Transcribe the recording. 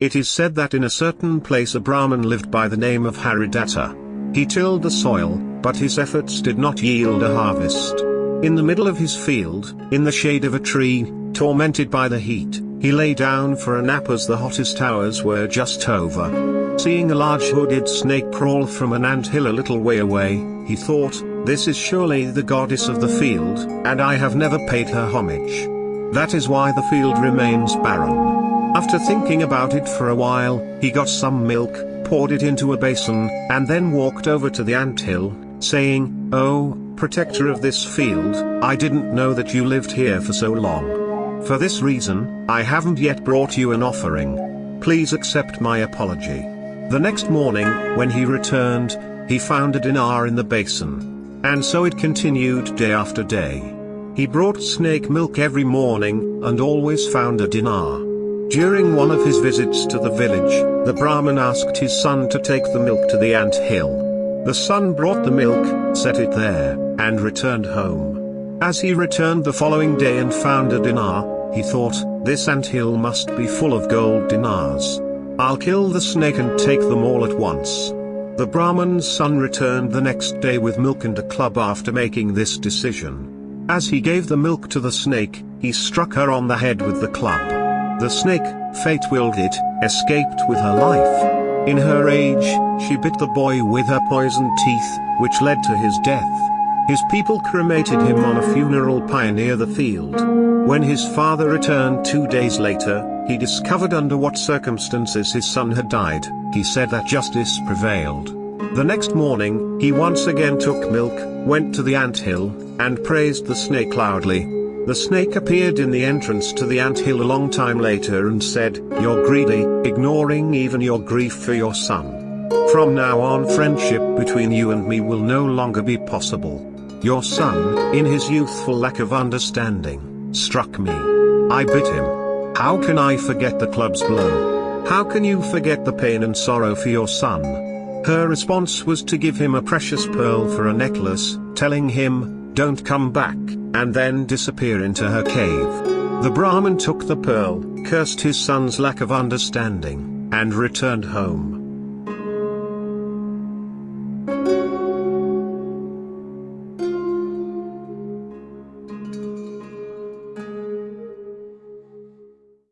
It is said that in a certain place a Brahmin lived by the name of Haridatta. He tilled the soil, but his efforts did not yield a harvest. In the middle of his field, in the shade of a tree, tormented by the heat, he lay down for a nap as the hottest hours were just over. Seeing a large hooded snake crawl from an ant hill a little way away, he thought, this is surely the goddess of the field, and I have never paid her homage. That is why the field remains barren. After thinking about it for a while, he got some milk, poured it into a basin, and then walked over to the ant hill, saying, Oh, protector of this field, I didn't know that you lived here for so long. For this reason, I haven't yet brought you an offering. Please accept my apology. The next morning, when he returned, he found a dinar in the basin. And so it continued day after day. He brought snake milk every morning, and always found a dinar. During one of his visits to the village, the Brahmin asked his son to take the milk to the ant hill. The son brought the milk, set it there, and returned home. As he returned the following day and found a dinar, he thought, this ant hill must be full of gold dinars. I'll kill the snake and take them all at once. The Brahman's son returned the next day with milk and a club after making this decision. As he gave the milk to the snake, he struck her on the head with the club. The snake, fate willed it, escaped with her life. In her rage, she bit the boy with her poisoned teeth, which led to his death. His people cremated him on a funeral pyre near the field. When his father returned two days later, he discovered under what circumstances his son had died. He said that justice prevailed. The next morning, he once again took milk, went to the ant hill, and praised the snake loudly. The snake appeared in the entrance to the ant hill a long time later and said, You're greedy, ignoring even your grief for your son. From now on friendship between you and me will no longer be possible. Your son, in his youthful lack of understanding, struck me. I bit him. How can I forget the club's blow? How can you forget the pain and sorrow for your son? Her response was to give him a precious pearl for a necklace, telling him, don't come back, and then disappear into her cave. The Brahmin took the pearl, cursed his son's lack of understanding, and returned home.